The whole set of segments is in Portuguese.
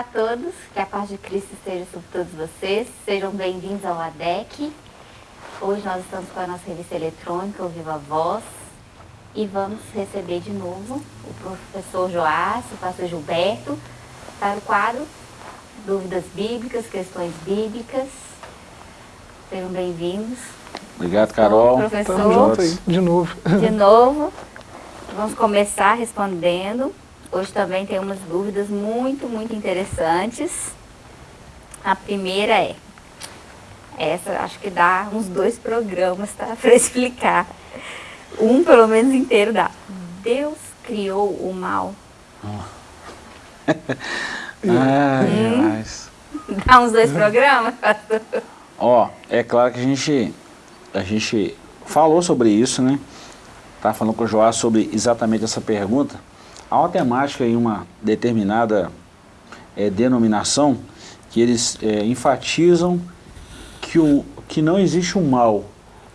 Olá a todos, que a paz de Cristo esteja sobre todos vocês. Sejam bem-vindos ao ADEC. Hoje nós estamos com a nossa revista eletrônica, o Viva Voz, e vamos receber de novo o professor Joás, o pastor Gilberto, para o quadro Dúvidas Bíblicas, Questões Bíblicas. Sejam bem-vindos. Obrigado, Carol. Professor, junto aí, de novo. de novo. Vamos começar respondendo. Hoje também tem umas dúvidas muito, muito interessantes. A primeira é, essa acho que dá uns dois programas tá, para explicar. Um pelo menos inteiro dá. Deus criou o mal. Ai, mas... Dá uns dois programas? Ó, é claro que a gente, a gente falou sobre isso, né? Tá falando com o Joás sobre exatamente essa pergunta. Há uma temática em uma determinada é, denominação que eles é, enfatizam que, o, que não existe um mal.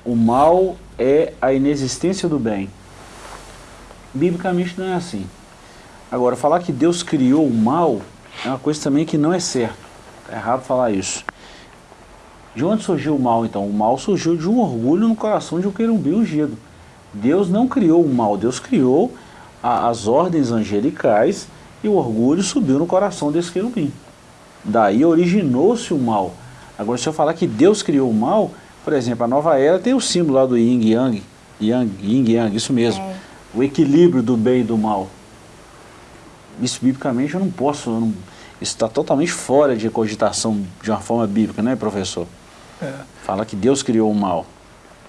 O mal é a inexistência do bem. Biblicamente não é assim. Agora, falar que Deus criou o mal é uma coisa também que não é certo. É errado falar isso. De onde surgiu o mal, então? O mal surgiu de um orgulho no coração de um querubim ungido. Deus não criou o mal, Deus criou a, as ordens angelicais e o orgulho subiu no coração desse querubim. Daí originou-se o mal. Agora, se eu falar que Deus criou o mal, por exemplo, a nova era tem o símbolo lá do yin yang, yang, yin yang, isso mesmo. É. O equilíbrio do bem e do mal. Isso biblicamente eu não posso, eu não- isso está totalmente fora de cogitação de uma forma bíblica, né, professor? É, Fala que Deus criou o mal.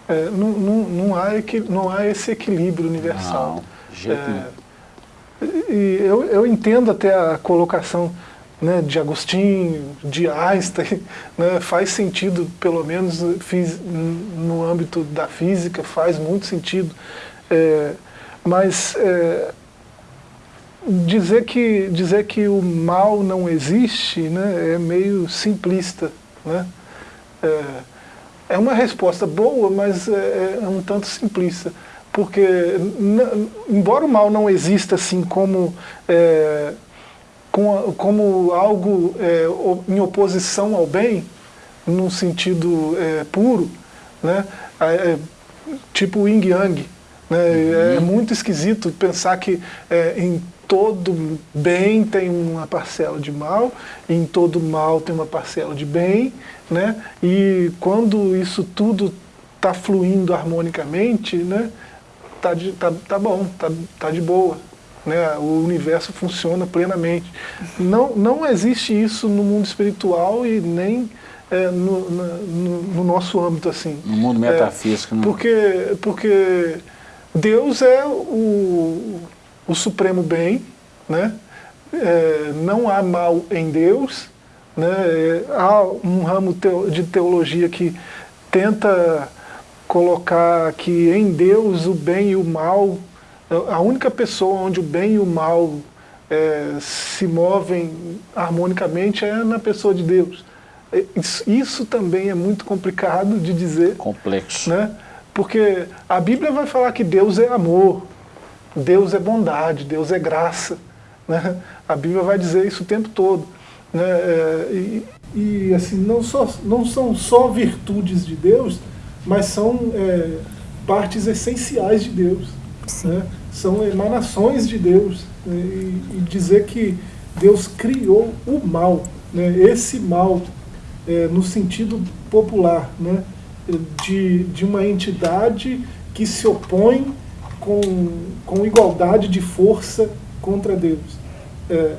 é, não, não, não, há não há esse equilíbrio universal. Não, É. E eu, eu entendo até a colocação né, de Agostinho, de Einstein, né, faz sentido, pelo menos fiz, no âmbito da física, faz muito sentido. É, mas é, dizer, que, dizer que o mal não existe né, é meio simplista. Né? É, é uma resposta boa, mas é, é um tanto simplista. Porque, embora o mal não exista assim como, é, com como algo é, em oposição ao bem, num sentido é, puro, né? É, é, tipo o yin yang. Né? É muito esquisito pensar que é, em todo bem tem uma parcela de mal, em todo mal tem uma parcela de bem, né? e quando isso tudo está fluindo harmonicamente, né? Tá, de, tá, tá bom, tá, tá de boa. Né? O universo funciona plenamente. Não, não existe isso no mundo espiritual e nem é, no, no, no nosso âmbito assim. No mundo É, metafísico, né? porque, porque Deus é o, o supremo bem, né? É, não há mal em Deus. Né? É, há um ramo de teologia que tenta colocar que em Deus o bem e o mal, a única pessoa onde o bem e o mal é, se movem harmonicamente é na pessoa de Deus. É, Isso, isso também é muito complicado de dizer, Complexo. né? Porque a Bíblia vai falar que Deus é amor, Deus é bondade, Deus é graça. Né? A Bíblia vai dizer isso o tempo todo. Né? É, E, e, assim, não, só, não são só virtudes de Deus, mas são é, partes essenciais de Deus. Né? São emanações de Deus. né? E, e dizer que Deus criou o mal, né? esse mal, é, no sentido popular, né? de, de uma entidade que se opõe com, com igualdade de força contra Deus. É,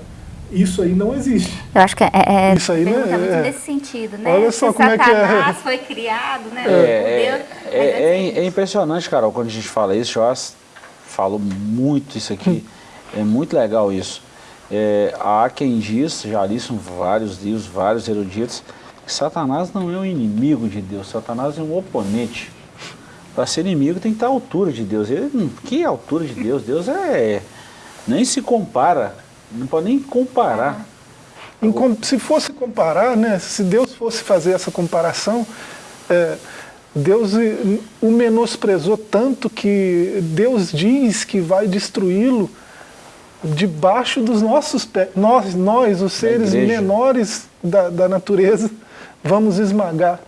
isso aí não existe. Eu acho que é, é Isso aí, né, muito é- nesse sentido, né? Olha só Se como é que é. Satanás foi criado, né? É, por é, Deus, é, é, assim, é impressionante, Carol, quando a gente fala isso, Joás falou muito isso aqui, é muito legal isso. É, há quem diz, já li isso em vários livros, vários eruditos, que Satanás não é um inimigo de Deus, Satanás é um oponente. Para ser inimigo tem que estar à altura de Deus. Ele, que altura de Deus? Deus é. Nem se compara, não pode nem comparar. Em com- se fosse comparar, né, se Deus fosse fazer essa comparação, é, Deus eh, o menosprezou tanto que Deus diz que vai destruí-lo debaixo dos nossos pés, nós, nós os seres menores da, da natureza, vamos esmagar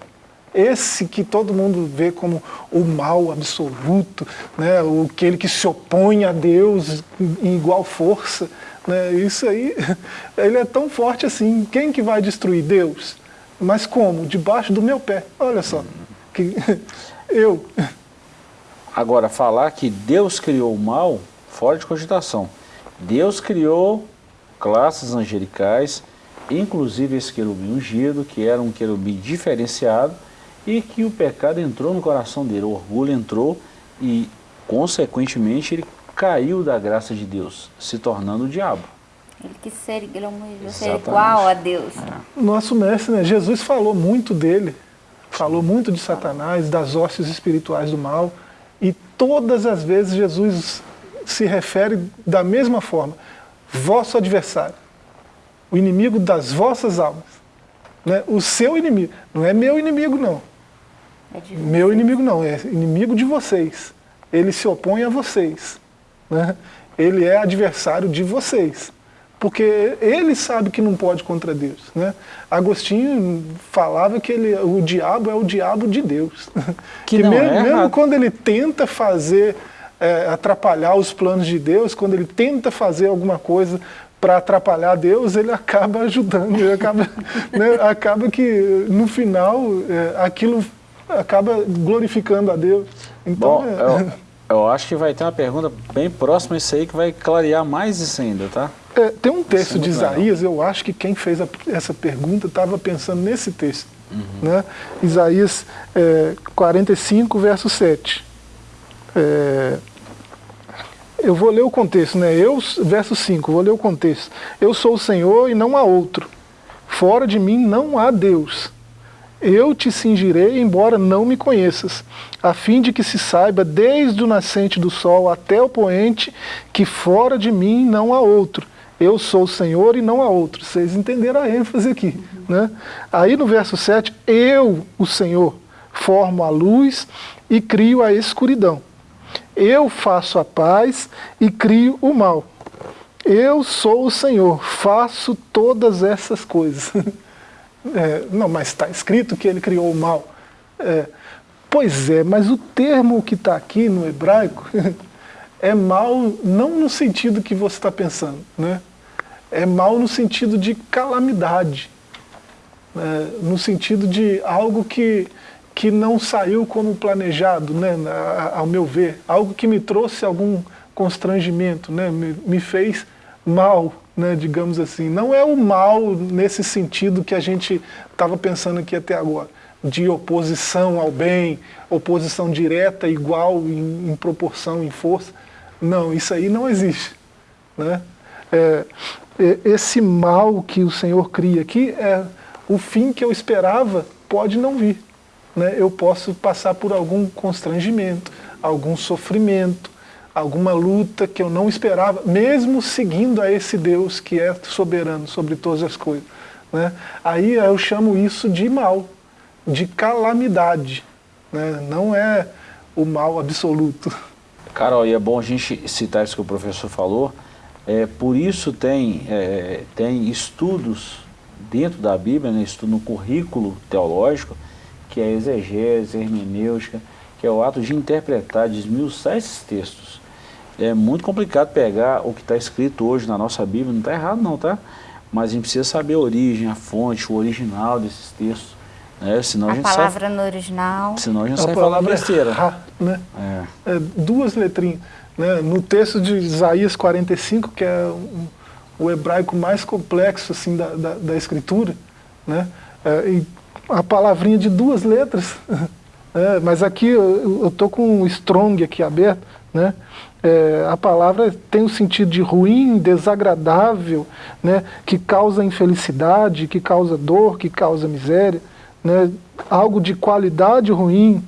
esse que todo mundo vê como o mal absoluto, né? aquele que se opõe a Deus em igual força. Né? Isso aí, ele é tão forte assim. Quem que vai destruir Deus? Mas como? Debaixo do meu pé. Olha só. Que, eu. Agora, falar que Deus criou o mal, fora de cogitação. Deus criou classes angelicais, inclusive esse querubim ungido, que era um querubim diferenciado, e que o pecado entrou no coração dele, o orgulho entrou e, consequentemente, ele caiu da graça de Deus, se tornando o diabo. Ele quis ser, ele ser igual a Deus. É. Nosso mestre, né? Jesus falou muito dele, falou muito de Satanás, das hostes espirituais do mal, e todas as vezes Jesus se refere da mesma forma, vosso adversário, o inimigo das vossas almas, né? o seu inimigo, não é meu inimigo não, é meu inimigo não, é inimigo de vocês, ele se opõe a vocês, né? ele é adversário de vocês porque ele sabe que não pode contra Deus. Né? Agostinho falava que ele, o diabo é o diabo de Deus. Que, que mesmo, é mesmo quando ele tenta fazer, é, atrapalhar os planos de Deus, quando ele tenta fazer alguma coisa para atrapalhar Deus, ele acaba ajudando, ele acaba, né, acaba que no final é, aquilo acaba glorificando a Deus. Então, Bom, é... eu, acho que vai ter uma pergunta bem próxima a isso aí que vai clarear mais isso ainda, tá? É, tem um texto é de Isaías, legal. eu acho que quem fez a, essa pergunta estava pensando nesse texto. Uhum. Né? Isaías é, 45, verso 7. É, eu vou ler o contexto, né? Eu, verso 5, vou ler o contexto. Eu sou o Senhor e não há outro. Fora de mim não há Deus. Eu te cingirei, embora não me conheças, a fim de que se saiba, desde o nascente do sol até o poente, que fora de mim não há outro eu sou o Senhor e não há outro. Vocês entenderam a ênfase aqui. Né? Aí no verso 7, eu, o Senhor, formo a luz e crio a escuridão. Eu faço a paz e crio o mal. Eu sou o Senhor, faço todas essas coisas. É, não, mas está escrito que ele criou o mal. É, pois é, mas o termo que está aqui no hebraico é mal não no sentido que você está pensando. Né? é mal no sentido de calamidade, né? no sentido de algo que, que não saiu como planejado, né? ao meu ver, algo que me trouxe algum constrangimento, né? me, me fez mal, né? digamos assim. Não é o mal nesse sentido que a gente estava pensando aqui até agora, de oposição ao bem, oposição direta, igual em, em proporção, em força. Não, isso aí não existe. Né? É, esse mal que o Senhor cria aqui, é o fim que eu esperava pode não vir. Né? Eu posso passar por algum constrangimento, algum sofrimento, alguma luta que eu não esperava, mesmo seguindo a esse Deus que é soberano sobre todas as coisas. Né? Aí eu chamo isso de mal, de calamidade. Né? Não é o mal absoluto. Carol, e é bom a gente citar isso que o professor falou, é, por isso tem, é, tem estudos dentro da Bíblia, né, estudo no currículo teológico, que é exegese, hermenêutica, que é o ato de interpretar, de esmiuçar esses textos. É muito complicado pegar o que está escrito hoje na nossa Bíblia, não está errado não, tá? Mas a gente precisa saber a origem, a fonte, o original desses textos. Né? Senão a, a gente palavra sai, no original. Senão a gente a sai falando besteira. né? É. É, duas letrinhas. Né? No texto de Isaías 45, que é um, o hebraico mais complexo assim, da, da, da escritura, né? É, a palavrinha de duas letras, é, mas aqui eu estou com o strong aqui aberto, né? É, a palavra tem o sentido de ruim, desagradável, né? que causa infelicidade, que causa dor, que causa miséria, né? algo de qualidade ruim,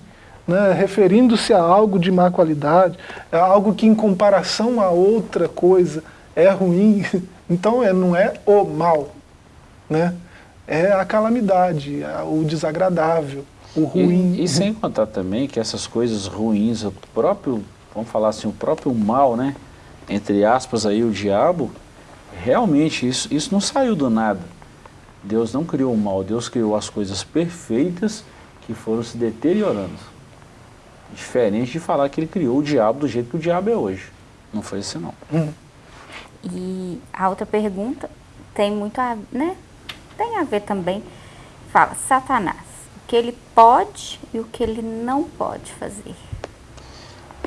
né, referindo-se a algo de má qualidade, a algo que em comparação a outra coisa é ruim. Então é, não é o mal, né? é a calamidade, é o desagradável, o ruim. E, e, sem contar também que essas coisas ruins, o próprio, vamos falar assim, o próprio mal, né? entre aspas, aí, o diabo, realmente isso, isso não saiu do nada. Deus não criou o mal, Deus criou as coisas perfeitas que foram se deteriorando. Diferente de falar que ele criou o diabo do jeito que o diabo é hoje. Não foi assim não. Hum. E a outra pergunta tem muito a, né? Tem a ver também. Fala, Satanás, o que ele pode e o que ele não pode fazer.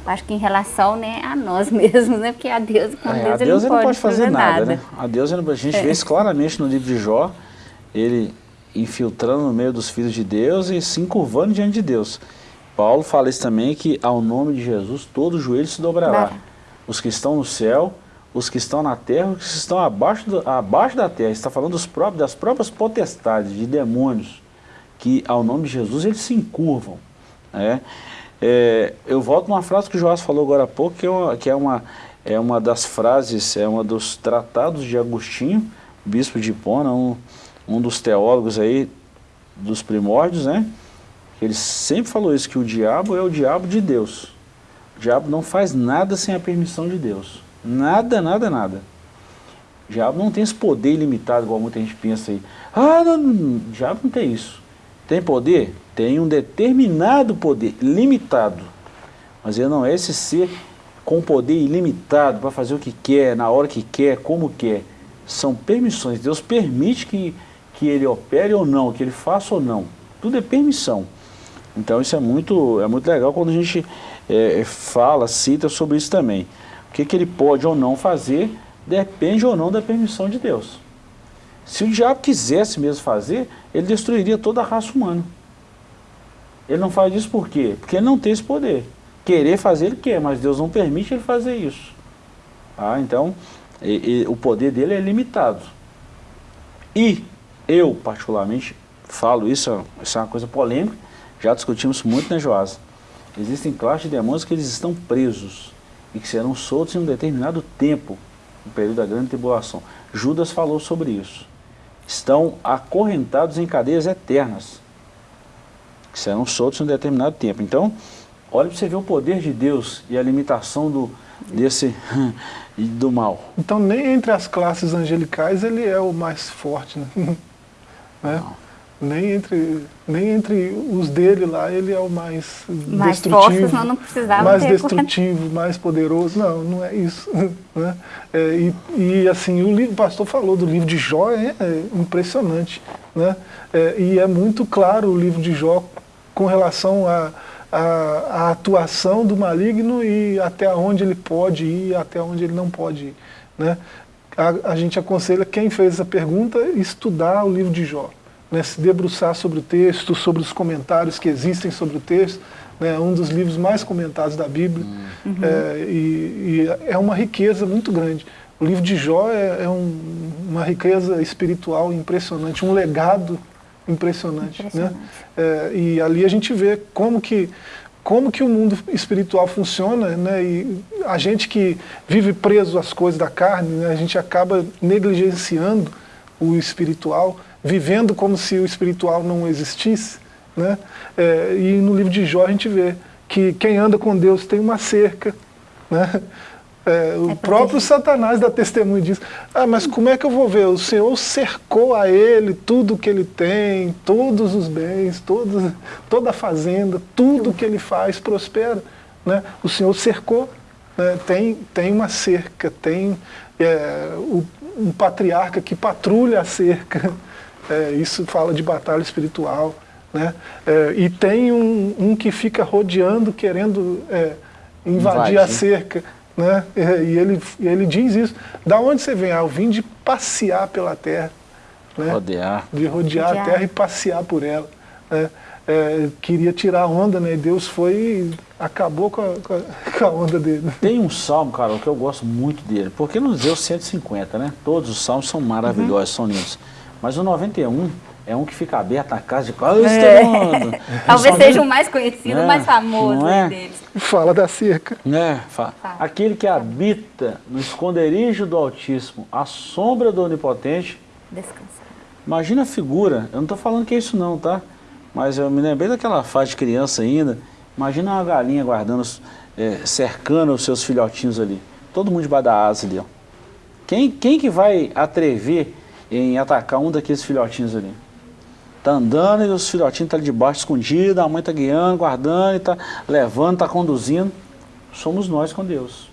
Acho que em relação né, a nós mesmos, né? Porque a Deus, com é, Deus, a Deus ele não pode, fazer, fazer nada, nada, né? A Deus, a gente é. vê isso claramente no livro de Jó, ele infiltrando no meio dos filhos de Deus e se encurvando diante de Deus. Paulo fala isso também, que ao nome de Jesus todo joelho se dobrará. Os que estão no céu, os que estão na terra, os que estão abaixo, do, abaixo da terra. Está falando dos próprios, das próprias potestades, de demônios, que ao nome de Jesus eles se encurvam. Né? É, eu volto numa frase que o Joás falou agora há pouco, que é uma, que é uma, é uma das frases, é uma dos tratados de Agostinho, bispo de Hipona, um, um dos teólogos aí dos primórdios, né? Ele sempre falou isso, que o diabo é o diabo de Deus. O diabo não faz nada sem a permissão de Deus. Nada, nada, nada. O diabo não tem esse poder ilimitado, igual muita gente pensa aí. Ah, não, não, o diabo não tem isso. Tem poder? Tem um determinado poder, limitado. Mas ele não é esse ser com poder ilimitado para fazer o que quer, na hora que quer, como quer. São permissões. Deus permite que, que ele opere ou não, que ele faça ou não. Tudo é permissão. Então isso é muito, é muito legal quando a gente é, fala, cita sobre isso também. O que, que ele pode ou não fazer depende ou não da permissão de Deus. Se o diabo quisesse mesmo fazer, ele destruiria toda a raça humana. Ele não faz isso por quê? Porque ele não tem esse poder. Querer fazer ele quer, mas Deus não permite ele fazer isso. Ah, então, e, e, o poder dele é limitado. E eu, particularmente, falo isso, isso é uma coisa polêmica, já discutimos muito, né, Joás? Existem classes de demônios que eles estão presos e que serão soltos em um determinado tempo, no período da grande tribulação. Judas falou sobre isso. Estão acorrentados em cadeias eternas, que serão soltos em um determinado tempo. Então, olha para você ver o poder de Deus e a limitação do, desse do mal. Então, nem entre as classes angelicais ele é o mais forte, né? né? nem entre, nem entre os dele lá ele é o mais, mais destrutivo, não precisava mais destrutivo, mais poderoso. Não, não é isso. Né? É, e, e, assim, o, livro, o pastor falou do livro de Jó, é, é impressionante. Né? É, e é muito claro o livro de Jó com relação à a, a, a, atuação do maligno e até onde ele pode ir até onde ele não pode ir. Né? A, a gente aconselha quem fez essa pergunta estudar o livro de Jó né, se debruçar sobre o texto, sobre os comentários que existem sobre o texto, né, um dos livros mais comentados da Bíblia, uhum. é, e, e, é uma riqueza muito grande. O livro de Jó é, é um, uma riqueza espiritual impressionante, um legado impressionante. Né? impressionante. Né? É, e ali a gente vê como que, como que o mundo espiritual funciona, né? e a gente que vive preso às coisas da carne, né? a gente acaba negligenciando o espiritual, vivendo como se o espiritual não existisse. Né? É, e no livro de Jó a gente vê que quem anda com Deus tem uma cerca. Né? É, o é próprio Satanás dá testemunho disso. Ah, mas como é que eu vou ver? O Senhor cercou a ele tudo que ele tem, todos os bens, todos, toda a fazenda, tudo que ele faz prospera. Né? O Senhor cercou, né? tem, tem uma cerca, tem é, o, um patriarca que patrulha a cerca. É, isso fala de batalha espiritual. Né? É, e tem um, um, que fica rodeando, querendo é, invadir a cerca. Né? E ele, ele diz isso. Da onde você vem? Ah, eu vim de passear pela terra. Né? Rodear. De rodear, rodear, a terra e passear por ela. Né? É, queria tirar a onda, né? E Deus foi e acabou com a, com a, onda dele. Tem um salmo, Carol, que eu gosto muito dele, porque nos deu 150, né? Todos os salmos são maravilhosos, uhum. são lindos. Mas o 91 é um que fica aberto na casa de quase é. Talvez seja o mais conhecido, o é, mais famoso é? deles. Fala da cerca. É, fa Aquele que habita no esconderijo do Altíssimo, a sombra do Onipotente. Descansar. Imagina a figura, eu não estou falando que é isso não, tá? Mas eu me lembrei daquela fase de criança ainda. Imagina uma galinha guardando, é, cercando os seus filhotinhos ali. todo mundo debaixo da asa ali. Ó. Quem, quem que vai atrever em atacar um daqueles filhotinhos ali? Tá andando e os filhotinhos estão tá ali debaixo, escondidos, a mãe está guiando, guardando, está levando, está conduzindo. Somos nós com Deus.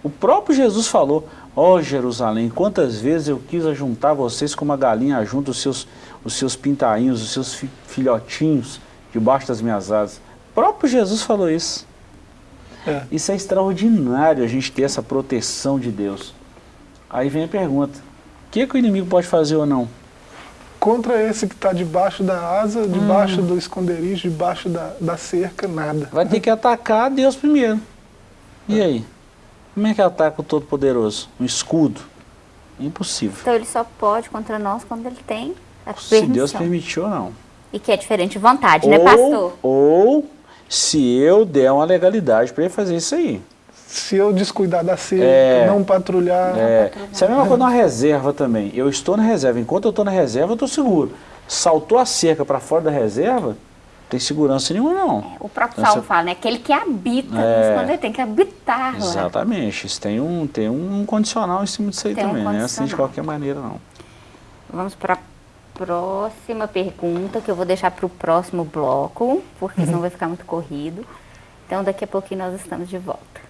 O próprio Jesus falou, ó oh, Jerusalém, quantas vezes eu quis ajuntar vocês como uma galinha junto os seus, os seus pintainhos, os seus fi, filhotinhos debaixo das minhas asas. O próprio Jesus falou isso. É. Isso é extraordinário a gente ter essa proteção de Deus. Aí vem a pergunta, o que, que o inimigo pode fazer ou não? Contra esse que está debaixo da asa, debaixo hum. do esconderijo, debaixo da, da cerca, nada. Vai ter que atacar Deus primeiro. E é. aí? Como é que ataca o Todo-Poderoso? Um escudo? Impossível. Então ele só pode contra nós quando ele tem a permissão. Se Deus permitiu ou não. E que é diferente de vontade, né, ou, né pastor? Ou se eu der uma legalidade para ele fazer isso aí. Se eu descuidar da cerca, é, não patrulhar. É. Isso é a mesma coisa na reserva também. Eu estou na reserva. Enquanto eu estou na reserva, eu estou seguro. Saltou a cerca para fora da reserva, tem segurança nenhuma, não. É, o próprio então, Salmo fala, né? Aquele que habita é, quando ele tem que habitar. Exatamente. Isso tem um, tem um condicional em cima disso aí tem também. Um não é assim de qualquer maneira, não. Vamos para a próxima pergunta, que eu vou deixar para o próximo bloco, porque senão vai ficar muito corrido. Então, daqui a pouquinho nós estamos de volta.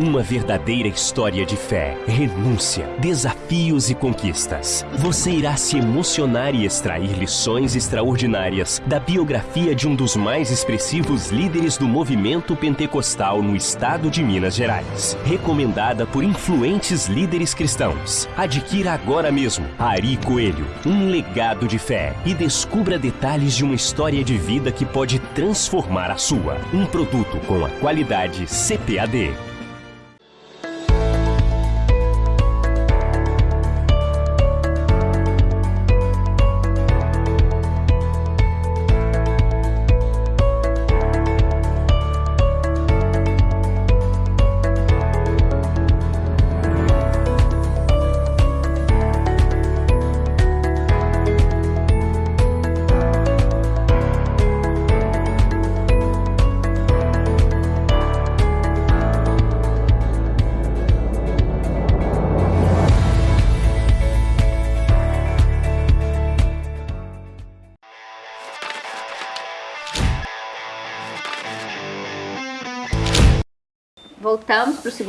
Uma verdadeira história de fé, renúncia, desafios e conquistas. Você irá se emocionar e extrair lições extraordinárias da biografia de um dos mais expressivos líderes do movimento pentecostal no estado de Minas Gerais. Recomendada por influentes líderes cristãos. Adquira agora mesmo Ari Coelho, um legado de fé e descubra detalhes de uma história de vida que pode transformar a sua. Um produto com a qualidade CPAD.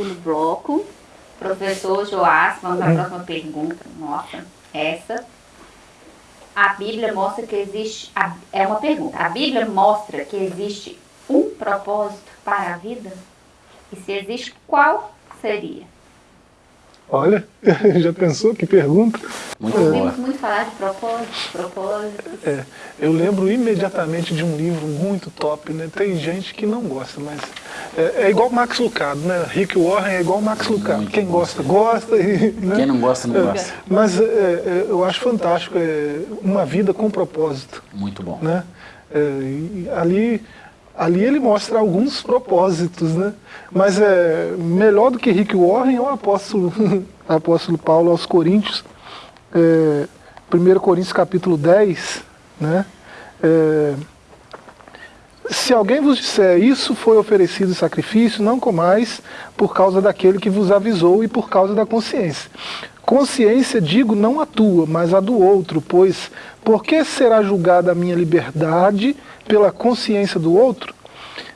Segundo bloco. Professor Joás, vamos à próxima pergunta. Nossa, essa. A Bíblia mostra que existe. é uma pergunta. A Bíblia mostra que existe um propósito para a vida? E se existe, qual seria? Olha, já pensou que pergunta? Muito Ouvimos muito falar de propósitos, propósitos. É, eu lembro imediatamente de um livro muito top, né? Tem gente que não gosta, mas é, é igual Max Lucado, né? Rick Warren é igual Max Lucado. Muito Quem gosta, gosta. E, né? Quem não gosta, não gosta. É, mas é, é, eu acho fantástico, é uma vida com propósito. Muito bom. Né? ali ali ele mostra alguns propósitos, né? Mas é melhor do que Rick Warren é o apóstolo, apóstolo Paulo aos Coríntios, é, 1 Coríntios capítulo 10, né? É, se alguém vos disser, isso foi oferecido sacrifício, não comais, por causa daquele que vos avisou e por causa da consciência. Consciência, digo, não a tua, mas a do outro, pois por que será julgada a minha liberdade pela consciência do outro?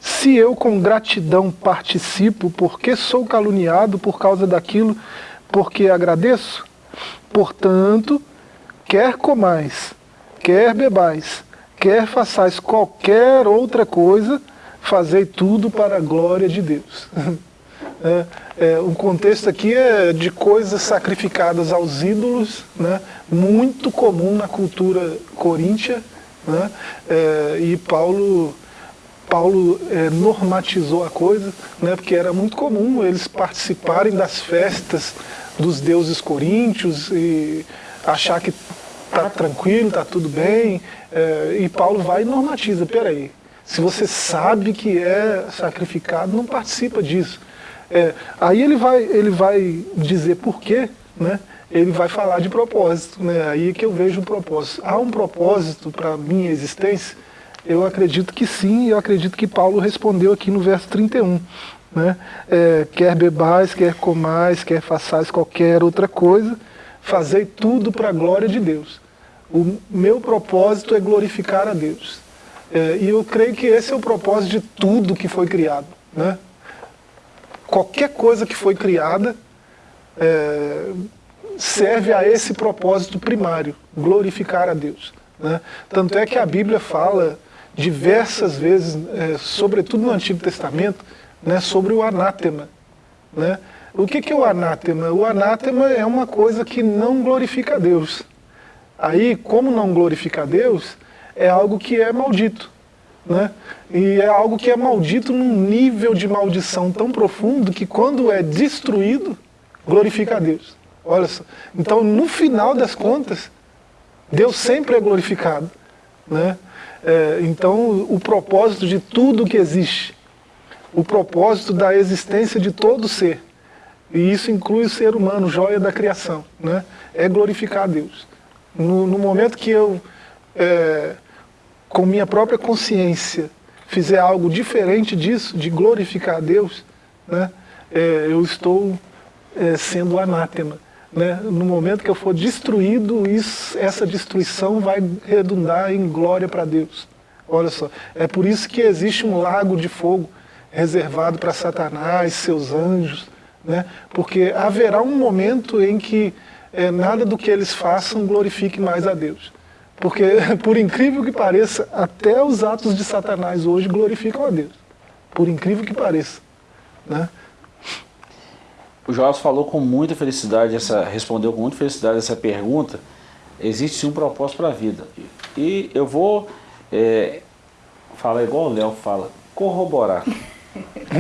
Se eu com gratidão participo, por que sou caluniado por causa daquilo porque agradeço? Portanto, quer comais, quer bebais, quer façais qualquer outra coisa, fazei tudo para a glória de Deus. É, é, o contexto aqui é de coisas sacrificadas aos ídolos, né, muito comum na cultura coríntia, né, é, e Paulo, Paulo é, normatizou a coisa, né, porque era muito comum eles participarem das festas dos deuses coríntios e achar que está tranquilo, está tudo bem, é, e Paulo vai e normatiza, peraí, se você sabe que é sacrificado, não participa disso. É, aí ele vai, ele vai dizer por quê, né? ele vai falar de propósito, né? aí é que eu vejo o propósito. Há um propósito para a minha existência? Eu acredito que sim, eu acredito que Paulo respondeu aqui no verso 31. Né? É, quer bebais, quer comais, quer façais qualquer outra coisa, fazei tudo para a glória de Deus. O meu propósito é glorificar a Deus. É, e eu creio que esse é o propósito de tudo que foi criado. Né? Qualquer coisa que foi criada é, serve a esse propósito primário, glorificar a Deus. Né? Tanto é que a Bíblia fala diversas vezes, é, sobretudo no Antigo Testamento, né, sobre o anátema. Né? O que, que é o anátema? O anátema é uma coisa que não glorifica a Deus. Aí, como não glorifica a Deus, é algo que é maldito. Né? E é algo que é maldito num nível de maldição tão profundo que quando é destruído, glorifica a Deus. Olha só. Então, no final das contas, Deus sempre é glorificado. Né? É, então, o propósito de tudo que existe, o propósito da existência de todo ser, e isso inclui o ser humano, joia da criação, né? é glorificar a Deus. No, no momento que eu, é, com minha própria consciência, fizer algo diferente disso, de glorificar a Deus, né? É, eu estou é, sendo anátema. Né? No momento que eu for destruído, isso, essa destruição vai redundar em glória para Deus. Olha só, é por isso que existe um lago de fogo reservado para Satanás, seus anjos, né? porque haverá um momento em que é, nada do que eles façam glorifique mais a Deus. Porque, por incrível que pareça, até os atos de Satanás hoje glorificam a Deus. Por incrível que pareça. Né? O Joás falou com muita felicidade, essa, respondeu com muita felicidade essa pergunta. Existe um propósito para a vida. E eu vou é, falar igual o Léo fala, corroborar.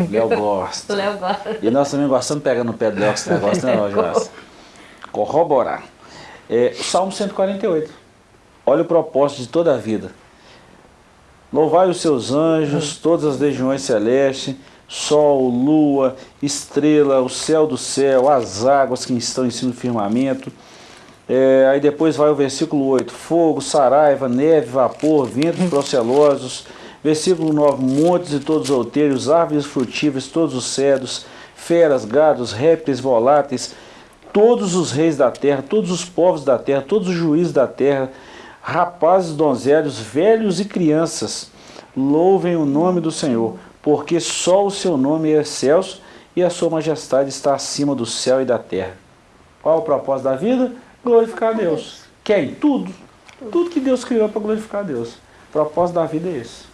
Léo gosta. Léo gosta. E nós também gostamos de pegar no pé do Léo esse negócio, né, Joás? Corroborar. É, Salmo 148. Olha o propósito de toda a vida. Louvai os seus anjos, todas as legiões celestes, sol, lua, estrela, o céu do céu, as águas que estão em cima do firmamento. É, aí depois vai o versículo 8, fogo, saraiva, neve, vapor, ventos procelosos. Versículo 9, montes e todos os outeiros, árvores frutíferas, todos os cedros, feras, gados, répteis, voláteis, todos os reis da terra, todos os povos da terra, todos os juízes da terra, rapazes, donzelos, velhos e crianças, louvem o nome do Senhor porque só o seu nome é excelso e a sua majestade está acima do céu e da terra. Qual o propósito da vida? Glorificar a Deus. Quem? Tudo. Tudo que Deus criou para glorificar a Deus. O propósito da vida é esse.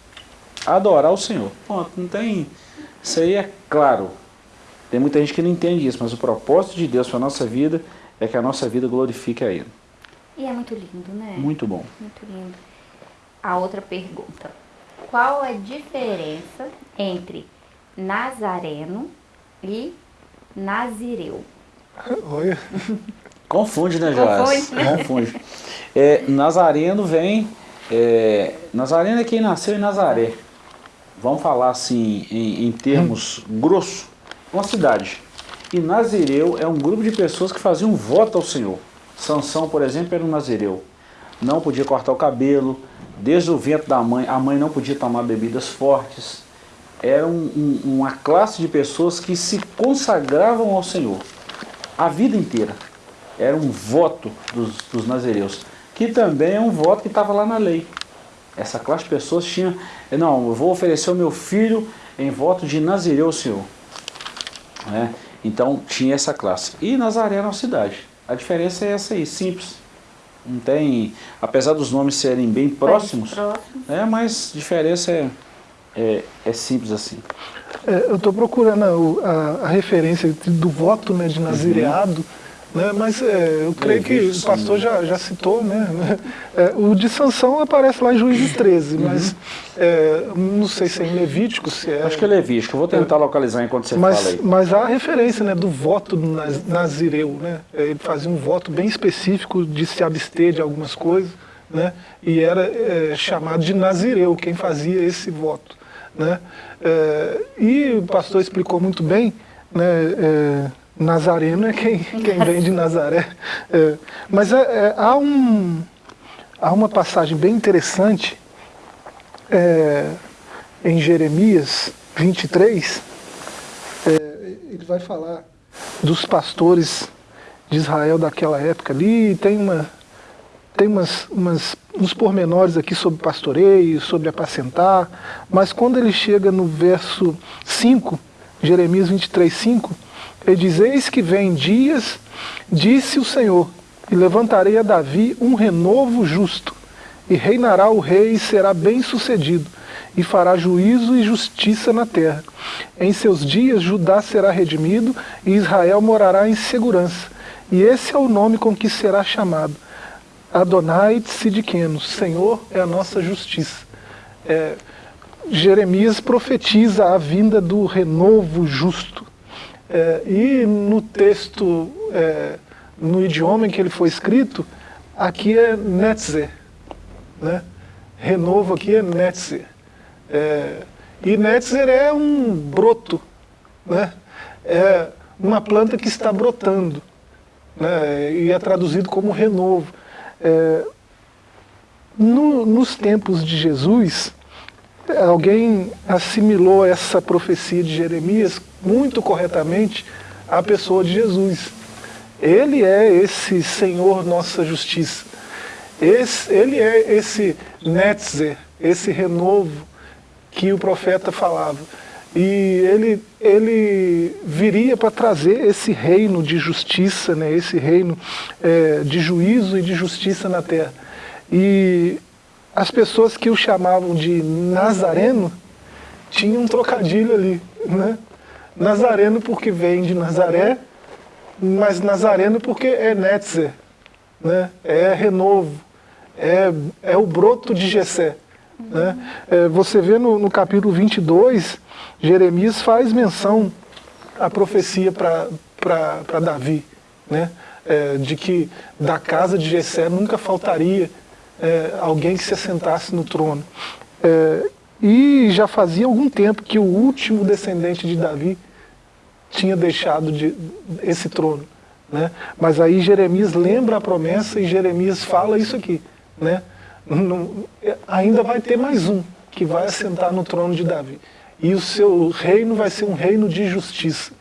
Adorar o Senhor. Ponto. Não tem... Isso aí é claro. Tem muita gente que não entende isso, mas o propósito de Deus para a nossa vida é que a nossa vida glorifique a Ele. E é muito lindo, né? Muito bom. Muito lindo. A outra pergunta qual a diferença entre Nazareno e Nazireu? Olha. Confunde, né, Joás? Confunde, né? Confunde. É, Nazareno vem... É, Nazareno é quem nasceu em Nazaré. Vamos falar assim, em, em termos grossos. Uma cidade. E Nazireu é um grupo de pessoas que faziam um voto ao Senhor. Sansão, por exemplo, era um Nazireu. Não podia cortar o cabelo, Desde o vento da mãe, a mãe não podia tomar bebidas fortes. Era um, um, uma classe de pessoas que se consagravam ao Senhor a vida inteira. Era um voto dos, dos nazireus, que também é um voto que estava lá na lei. Essa classe de pessoas tinha, não, eu vou oferecer o meu filho em voto de Nazireu ao Senhor. É, então tinha essa classe. E Nazaré era uma cidade. A diferença é essa aí, simples. Não tem, apesar dos nomes serem bem próximos, próximos. é, mas a diferença é, é, é simples assim. É, eu estou procurando a, a, a, referência do voto né, de nazireado, uhum. Né, mas é, eu creio que o pastor já, já citou, né, é, o de Sansão aparece lá em Juízes 13, uhum. mas é, não sei se é em Levítico, se é... Acho que é Levítico, vou tentar localizar enquanto você mas, fala aí. Mas há a referência né, do voto do Nazireu, né? ele fazia um voto bem específico de se abster de algumas coisas, né? e era é, chamado de Nazireu, quem fazia esse voto. Né? É, e o pastor explicou muito bem, né, é, Nazareno é quem, quem vem de Nazaré. É, mas é, é, há, um, há uma passagem bem interessante é, em Jeremias 23. É, ele vai falar dos pastores de Israel daquela época ali, tem, uma, tem umas, umas, uns pormenores aqui sobre pastoreio, sobre apacentar, mas quando ele chega no verso 5, Jeremias 23, 5, ele diz, eis que vem dias, disse o Senhor, e levantarei a Davi um renovo justo, e reinará o rei e será bem sucedido, e fará juízo e justiça na terra. Em seus dias Judá será redimido, e Israel morará em segurança. E esse é o nome com que será chamado. Adonai Tzidkenu, Senhor é a nossa justiça. É, Jeremias profetiza a vinda do renovo justo. É, e no texto, é, no idioma em que ele foi escrito, aqui é Netzer. Né? Renovo aqui é Netzer. É, e Netzer é um broto, né? é uma planta que está brotando, né? e é traduzido como renovo. É, no, nos tempos de Jesus, alguém assimilou essa profecia de Jeremias muito corretamente à pessoa de Jesus. Ele é esse Senhor nossa justiça. Esse, ele é esse Netzer, esse renovo que o profeta falava. E ele, ele viria para trazer esse reino de justiça, né, esse reino é, de juízo e de justiça na terra. E as pessoas que o chamavam de Nazareno tinham um trocadilho ali. Né? Nazareno porque vem de Nazaré, mas Nazareno porque é Netzer, né? é renovo, é, é o broto de Jessé. Né? É, você vê no, no capítulo 22, Jeremias faz menção à profecia para Davi, né? É, de que da casa de Jessé nunca faltaria é, alguém que se assentasse no trono. É, e já fazia algum tempo que o último descendente de Davi tinha deixado de, esse trono. Né? Mas aí Jeremias lembra a promessa e Jeremias fala isso aqui. Né? Não, ainda vai ter mais um que vai assentar no trono de Davi. E o seu reino vai ser um reino de justiça.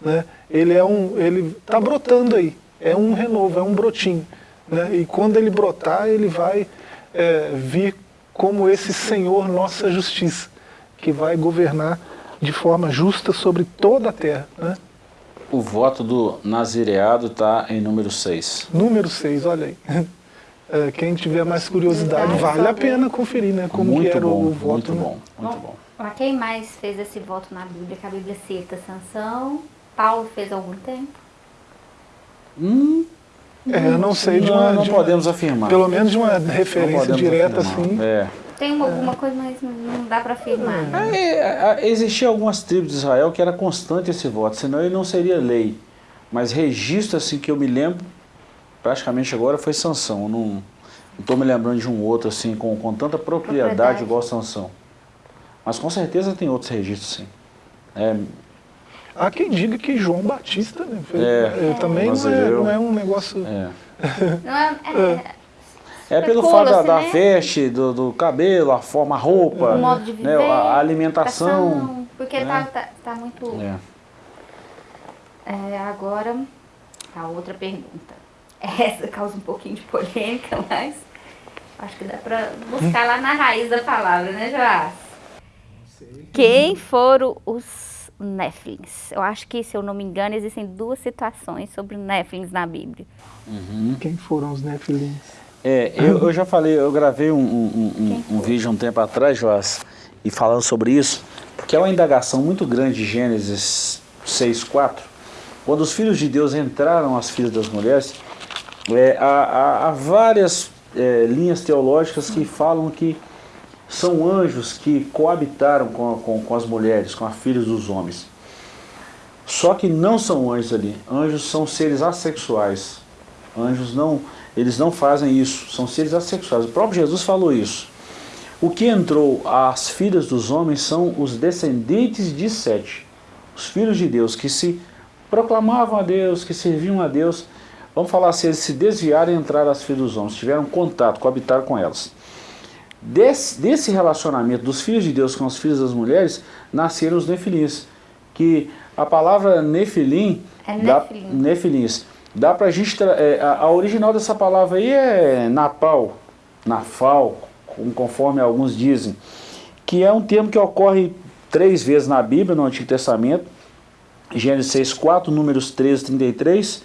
Né? Ele é um, ele está brotando aí. É um renovo, é um brotinho. Né? E quando ele brotar, ele vai é, vir como esse Senhor nossa justiça, que vai governar de forma justa sobre toda a terra. Né? O voto do nazireado está em número 6. Número 6, olha aí. É, quem tiver mais curiosidade, vale a pena conferir né, como muito era bom, o voto. Muito né? bom, muito bom. Mas quem mais fez esse voto na Bíblia? Que a Bíblia cita Sansão. Paulo fez há algum tempo? Hum, É, eu não sei de não, uma... não de uma- podemos afirmar. Pelo menos de uma referência direta afirmar. assim. É. Tem uma- alguma coisa, mas não dá para afirmar. né? É, é, existia algumas tribos de Israel que era constante esse voto, senão ele não seria lei. Mas registro assim que eu me lembro, praticamente agora foi Sansão. Eu não estou me lembrando de um outro assim com, com tanta propriedade, Propriedade. igual Sansão. Mas com certeza tem outros registros sim. É, Há quem diga que João Batista né, fez- É, é, também não é, não é um negócio... é. Não é, é, É pelo fato da, da né? veste, do, do cabelo, a forma, a roupa, o modo de né, viver, a a alimentação. Porque né? tá, tá, tá muito... É. É, agora, a outra pergunta. Essa causa um pouquinho de polêmica, mas acho que dá pra buscar lá na raiz da palavra, né, Joás? Quem foram os Néflins? Eu acho que, se eu não me engano, existem duas situações sobre Néflins na Bíblia. Quem foram os Nefilins? É, eu, eu já falei, eu gravei um, um, um- um vídeo um tempo atrás, Joás, e falando sobre isso, porque é uma indagação muito grande de Gênesis 6.4, quando os filhos de Deus entraram as filhas das mulheres, é, há, há- há várias é, linhas teológicas que falam que são anjos que coabitaram com, com, com as mulheres, com as filhas dos homens. Só que não são anjos ali. Anjos são seres assexuais. Anjos não, eles não fazem isso. São seres assexuais. O próprio Jesus falou isso. O que entrou às filhas dos homens são os descendentes de Sete, os filhos de Deus que se proclamavam a Deus, que serviam a Deus. Vamos falar assim, eles se desviaram e entraram as filhas dos homens, tiveram contato, coabitaram com elas. Desse, desse relacionamento dos filhos de Deus com os filhos das mulheres, nasceram os nefilins. Que a palavra nefilim, É dá, nefilim. nefilins, dá pra gente, é, a, a original dessa palavra aí é napal, nafal, conforme alguns dizem, que é um termo que ocorre três vezes na Bíblia, no Antigo Testamento, Gênesis 6, 4, Números 13, 33,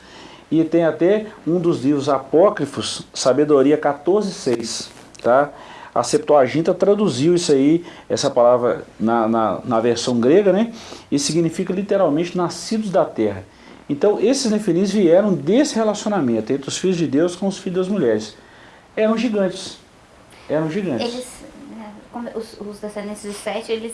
e tem até um dos livros apócrifos, Sabedoria 14, 6, tá? A Septuaginta traduziu isso aí, essa palavra na, na, na versão grega, né? E significa literalmente nascidos da terra. Então, esses nefilins vieram desse relacionamento entre os filhos de Deus com os filhos das mulheres. Eram gigantes. Eram gigantes. Eles, né, os, os descendentes de Sete, eles,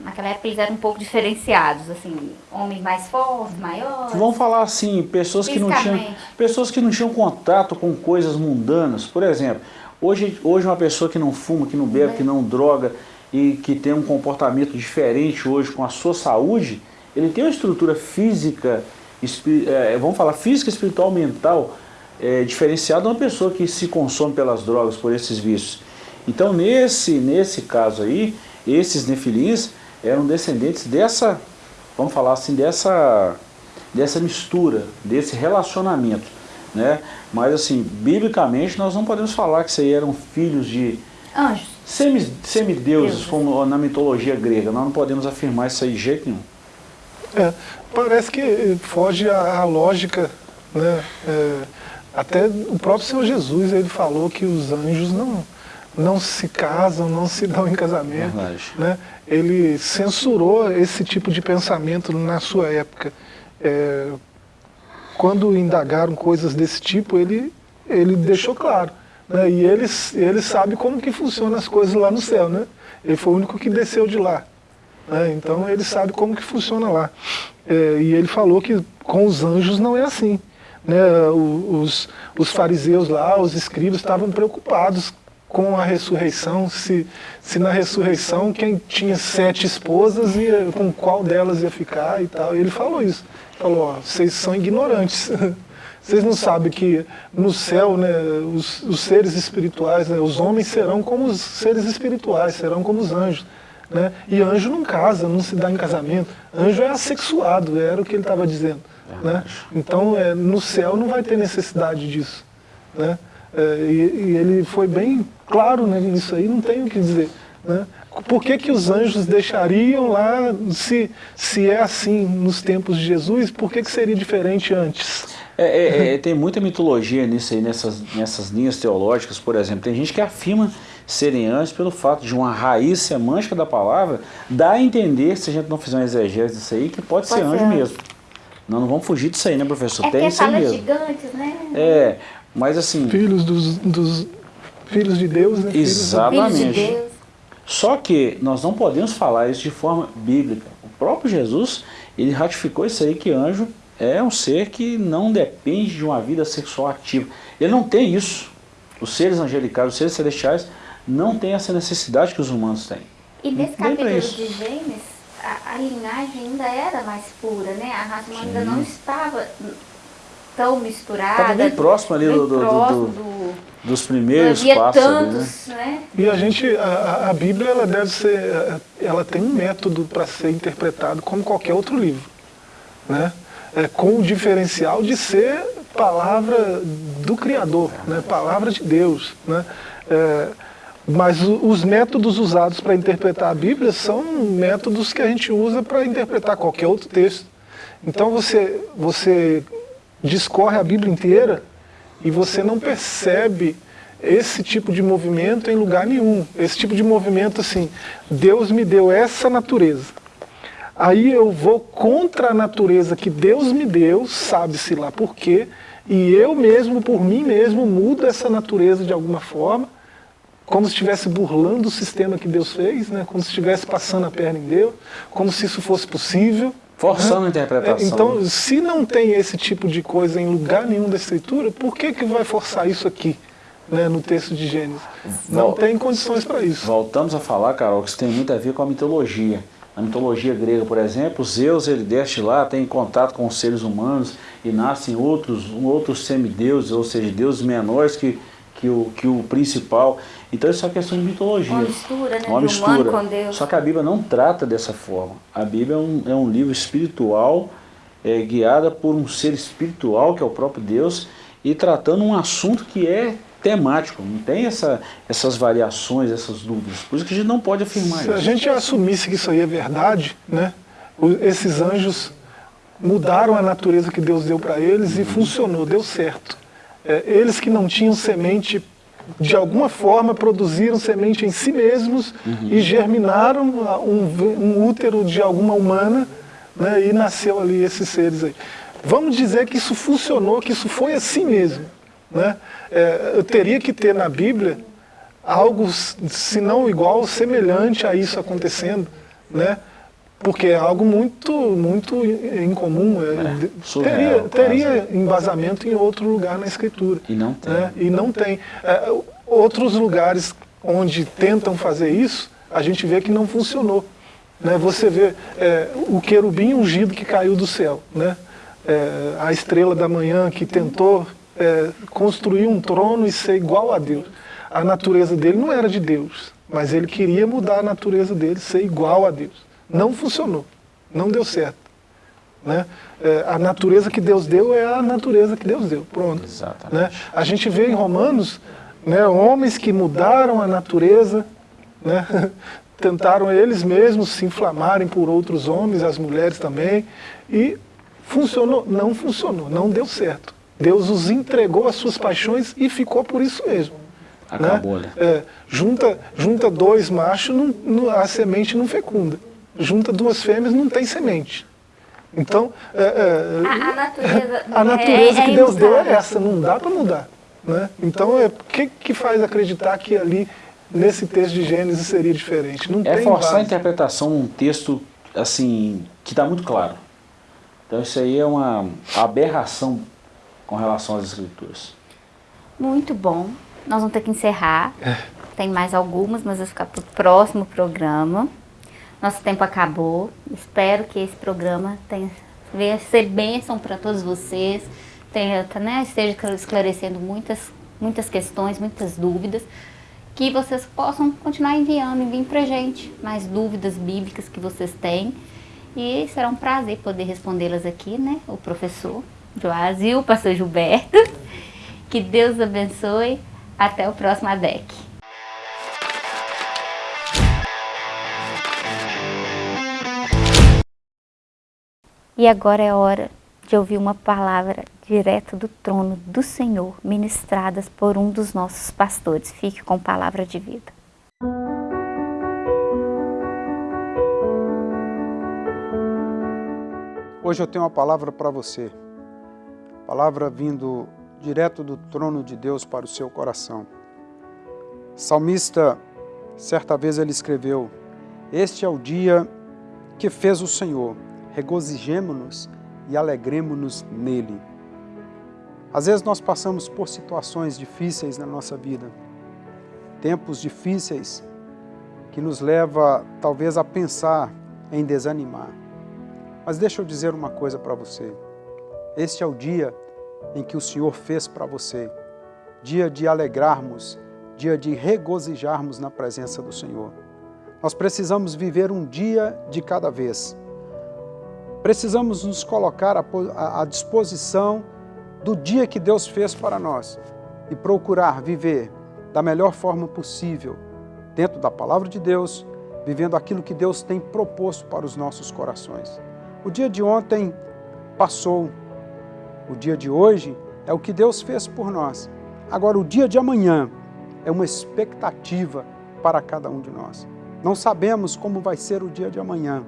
naquela época, eles eram um pouco diferenciados, assim, homens mais fortes, maiores. Vamos falar assim, pessoas que não tinham, pessoas que não tinham contato com coisas mundanas. Por exemplo, hoje, hoje uma pessoa que não fuma, que não bebe, que não droga e que tem um comportamento diferente hoje com a sua saúde, ele tem uma estrutura física, eh, vamos falar física, espiritual, mental, eh, diferenciada de uma pessoa que se consome pelas drogas, por esses vícios. Então nesse, nesse caso aí, esses nefilins eram descendentes dessa, vamos falar assim, dessa dessa mistura, desse relacionamento, né? Mas assim, biblicamente nós não podemos falar que isso aí eram filhos de Anjos. semi- semideuses, Deuses. como na mitologia grega. Nós não podemos afirmar isso aí de jeito nenhum. É, parece que foge à, à lógica, né? É, até o próprio Senhor Jesus ele falou que os anjos não, não se casam, não se dão em casamento. Verdade. Né? Ele censurou esse tipo de pensamento na sua época. É, quando indagaram coisas desse tipo, ele, ele deixou claro. Né? E ele, ele sabe como que funcionam as coisas lá no céu. Né? Ele foi o único que desceu de lá. né? Então ele sabe como que funciona lá. É, e ele falou que com os anjos não é assim. Né? Os, os fariseus lá, os escribas, estavam preocupados com a ressurreição, se, se na ressurreição quem tinha sete esposas, ia, com qual delas ia ficar e tal. E ele falou isso. Falou, ó, vocês são ignorantes. Vocês não sabem que no céu, né, os, os seres espirituais, né, os homens serão como os seres espirituais, serão como os anjos. Né? E anjo não casa, não se dá em casamento. Anjo é assexuado, era o que ele estava dizendo. Né? Então, é, no céu não vai ter necessidade disso. Né? É, e, e ele foi bem claro né, nisso aí, não tem o que dizer. Né? Por que, que os anjos deixariam lá, se, se é assim nos tempos de Jesus, por que, que seria diferente antes? É, é, é, tem muita mitologia nisso aí, nessas, nessas linhas teológicas, por exemplo. Tem gente que afirma serem anjos pelo fato de uma raiz semântica da palavra dar a entender, se a gente não fizer um exegese disso aí, que pode, Pode ser anjo mesmo. Nós não vamos fugir disso aí, né, professor? É tem que isso aí fala mesmo. gigantes, né? É, mas assim, Filhos dos, dos filhos de Deus, né? Exatamente. Só que nós não podemos falar isso de forma bíblica. O próprio Jesus, ele ratificou isso aí que anjo é um ser que não depende de uma vida sexual ativa. Ele não tem isso. Os seres angelicais, os seres celestiais, não têm essa necessidade que os humanos têm. E nesse capítulo de Gênesis, a, a linhagem ainda era mais pura, né? A raça humana ainda não estava tão misturada. Estava bem próximo ali bem do- do- próximo do- do- Dos primeiros passos ali, né? tantos, né? E a gente, a, a- Bíblia, ela deve ser, ela tem um método para ser interpretado como qualquer outro livro, né? É, com o diferencial de ser palavra do Criador, né? Palavra de Deus, né? É, mas os métodos usados para interpretar a Bíblia são métodos que a gente usa para interpretar qualquer outro texto. Então você, você discorre a Bíblia inteira e você não percebe esse tipo de movimento em lugar nenhum. Esse tipo de movimento assim, Deus me deu essa natureza. Aí eu vou contra a natureza que Deus me deu, sabe-se lá por quê, e eu mesmo, por mim mesmo, mudo essa natureza de alguma forma, como se estivesse burlando o sistema que Deus fez, né? como se estivesse passando a perna em Deus, como se isso fosse possível. Forçando a É, interpretação. Então, se não tem esse tipo de coisa em lugar nenhum da Escritura, por que, que vai forçar isso aqui, né, no texto de Gênesis? Não Vol- tem condições para isso. Voltamos a falar, Carol, que isso tem muito a ver com a mitologia. Na mitologia grega, por exemplo, Zeus ele desce lá, tem contato com os seres humanos e nascem outros, outros semideuses, ou seja, deuses menores que, que, o, que o principal. Então isso é uma questão de mitologia. Uma mistura, né? Uma mistura. com Deus. Só que a Bíblia não trata dessa forma. A Bíblia é um, é um livro espiritual, é, guiada por um ser espiritual, que é o próprio Deus, e tratando um assunto que é temático, não tem essa, essas variações, essas dúvidas. Por isso que a gente não pode afirmar Se isso. Se a gente assumisse que isso aí é verdade, né, esses anjos mudaram a natureza que Deus deu para eles e funcionou, deu certo. É, eles que não tinham semente, de alguma forma produziram semente em si mesmos uhum. e germinaram um, um, útero de alguma humana né, e nasceu ali esses seres aí. Vamos dizer que isso funcionou, que isso foi assim mesmo. Né? É, eu teria que ter na Bíblia algo, se não igual, semelhante a isso acontecendo, né? Porque é algo muito, muito incomum. É, é, surreal, teria, teria embasamento em outro lugar na Escritura. E não tem. Né? E não tem. É, outros lugares onde tentam fazer isso, a gente vê que não funcionou. Né? Você vê é, o querubim ungido que caiu do céu, né? É, a estrela da manhã que tentou é, construir um trono e ser igual a Deus. A natureza dele não era de Deus, mas ele queria mudar a natureza dele, ser igual a Deus. Não funcionou, não deu certo. Né? É, a natureza que Deus deu é a natureza que Deus deu, pronto. Exatamente. Né? A gente vê em Romanos né, homens que mudaram a natureza, né? tentaram eles mesmos se inflamarem por outros homens, as mulheres também, e funcionou? Não funcionou, não deu certo. Deus os entregou às suas paixões e ficou por isso mesmo. Acabou, né? É, junta, junta dois machos, não, não, a semente não fecunda. Junta duas fêmeas, não tem semente. Então, é, é, a, a, natureza, a natureza é, que Deus deu é essa, não dá para mudar. Né? Então, o é, que, que faz acreditar que ali, nesse texto de Gênesis, seria diferente? Não é tem forçar base. a interpretação num texto assim, que está muito claro. Então, isso aí é uma aberração com relação às escrituras. Muito bom. Nós vamos ter que encerrar. É. Tem mais algumas, mas vai ficar para o próximo programa. Nosso tempo acabou. Espero que esse programa tenha, venha ser bênção para todos vocês. Tenha, né, esteja esclarecendo muitas, muitas questões, muitas dúvidas. Que vocês possam continuar enviando, enviem para gente mais dúvidas bíblicas que vocês têm. E será um prazer poder respondê-las aqui, né? O professor Joás e o pastor Gilberto. Que Deus abençoe. Até o próximo ADEC. E agora é hora de ouvir uma palavra direto do trono do Senhor, ministradas por um dos nossos pastores. Fique com palavra de vida. Hoje eu tenho uma palavra para você palavra vindo direto do trono de Deus para o seu coração. Salmista, certa vez ele escreveu, Este é o dia que fez o Senhor, regozijemo-nos e alegremo-nos nele. Às vezes nós passamos por situações difíceis na nossa vida, tempos difíceis que nos leva talvez a pensar em desanimar. Mas deixa eu dizer uma coisa para você. Este é o dia em que o Senhor fez para você, dia de alegrarmos, dia de regozijarmos na presença do Senhor. Nós precisamos viver um dia de cada vez. Precisamos nos colocar à disposição do dia que Deus fez para nós e procurar viver da melhor forma possível, dentro da palavra de Deus, vivendo aquilo que Deus tem proposto para os nossos corações. O dia de ontem passou, o dia de hoje é o que Deus fez por nós. Agora, o dia de amanhã é uma expectativa para cada um de nós. Não sabemos como vai ser o dia de amanhã,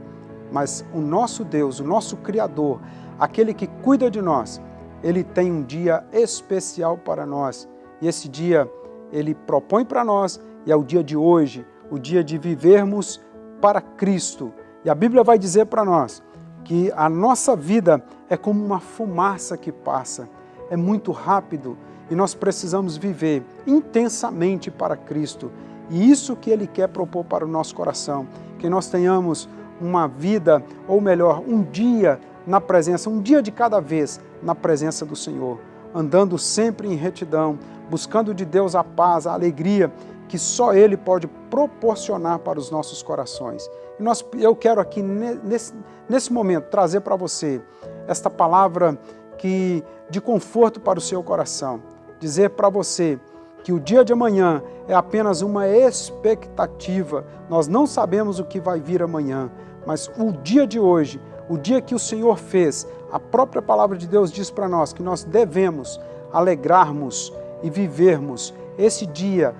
mas o nosso Deus, o nosso Criador, aquele que cuida de nós, ele tem um dia especial para nós. E esse dia ele propõe para nós e é o dia de hoje, o dia de vivermos para Cristo. E a Bíblia vai dizer para nós que a nossa vida é como uma fumaça que passa, é muito rápido e nós precisamos viver intensamente para Cristo. E isso que Ele quer propor para o nosso coração, que nós tenhamos uma vida, ou melhor, um dia na presença, um dia de cada vez na presença do Senhor, andando sempre em retidão, buscando de Deus a paz, a alegria que só Ele pode proporcionar para os nossos corações. E nós, eu quero aqui, nesse, nesse momento, trazer para você esta palavra que, de conforto para o seu coração. Dizer para você que o dia de amanhã é apenas uma expectativa. Nós não sabemos o que vai vir amanhã, mas o dia de hoje, o dia que o Senhor fez, a própria palavra de Deus diz para nós que nós devemos alegrarmos e vivermos esse dia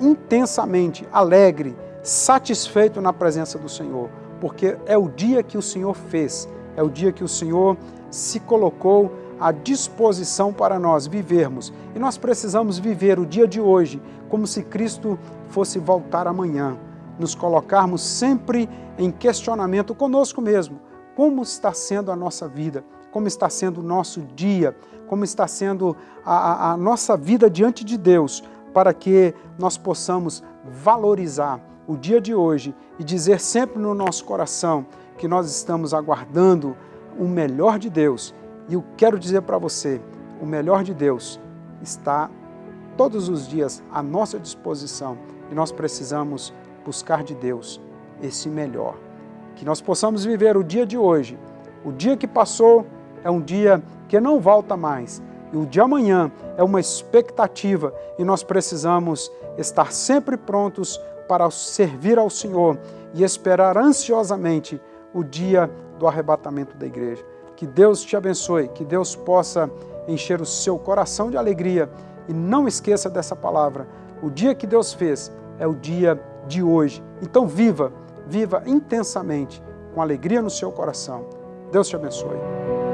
intensamente alegre, satisfeito na presença do Senhor, porque é o dia que o Senhor fez, é o dia que o Senhor se colocou à disposição para nós vivermos. E nós precisamos viver o dia de hoje como se Cristo fosse voltar amanhã, nos colocarmos sempre em questionamento conosco mesmo. Como está sendo a nossa vida? Como está sendo o nosso dia? Como está sendo a, a, nossa vida diante de Deus? para que nós possamos valorizar o dia de hoje e dizer sempre no nosso coração que nós estamos aguardando o melhor de Deus. E eu quero dizer para você, o melhor de Deus está todos os dias à nossa disposição e nós precisamos buscar de Deus esse melhor. Que nós possamos viver o dia de hoje. O dia que passou é um dia que não volta mais, e o de amanhã é uma expectativa e nós precisamos estar sempre prontos para servir ao Senhor e esperar ansiosamente o dia do arrebatamento da igreja. Que Deus te abençoe, que Deus possa encher o seu coração de alegria e não esqueça dessa palavra. O dia que Deus fez é o dia de hoje. Então viva, viva intensamente, com alegria no seu coração. Deus te abençoe.